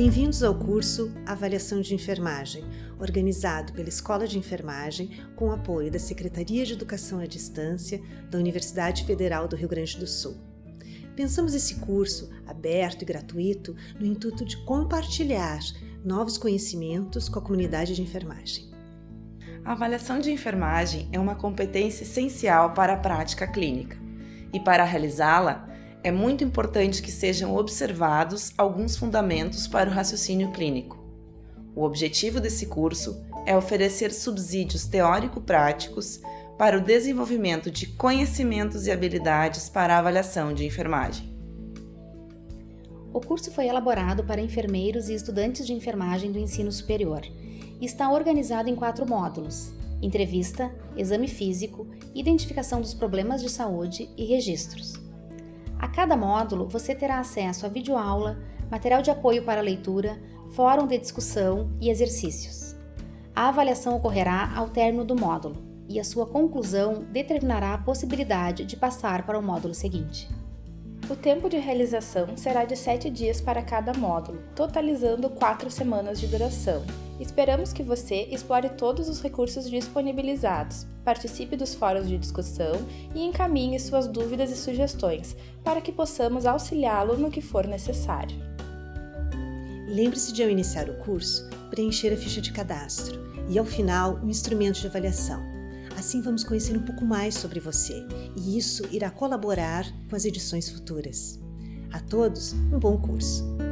Bem-vindos ao curso Avaliação de Enfermagem, organizado pela Escola de Enfermagem com apoio da Secretaria de Educação à Distância da Universidade Federal do Rio Grande do Sul. Pensamos esse curso, aberto e gratuito, no intuito de compartilhar novos conhecimentos com a comunidade de enfermagem. A avaliação de enfermagem é uma competência essencial para a prática clínica e, para realizá-la, é muito importante que sejam observados alguns fundamentos para o raciocínio clínico. O objetivo desse curso é oferecer subsídios teórico-práticos para o desenvolvimento de conhecimentos e habilidades para a avaliação de enfermagem. O curso foi elaborado para enfermeiros e estudantes de enfermagem do ensino superior e está organizado em quatro módulos: entrevista, exame físico, identificação dos problemas de saúde e registros. A cada módulo, você terá acesso a videoaula, material de apoio para leitura, fórum de discussão e exercícios. A avaliação ocorrerá ao término do módulo e a sua conclusão determinará a possibilidade de passar para o módulo seguinte. O tempo de realização será de 7 dias para cada módulo, totalizando 4 semanas de duração. Esperamos que você explore todos os recursos disponibilizados, participe dos fóruns de discussão e encaminhe suas dúvidas e sugestões para que possamos auxiliá-lo no que for necessário. Lembre-se de, ao iniciar o curso, preencher a ficha de cadastro e, ao final, o um instrumento de avaliação. Assim vamos conhecer um pouco mais sobre você e isso irá colaborar com as edições futuras. A todos, um bom curso!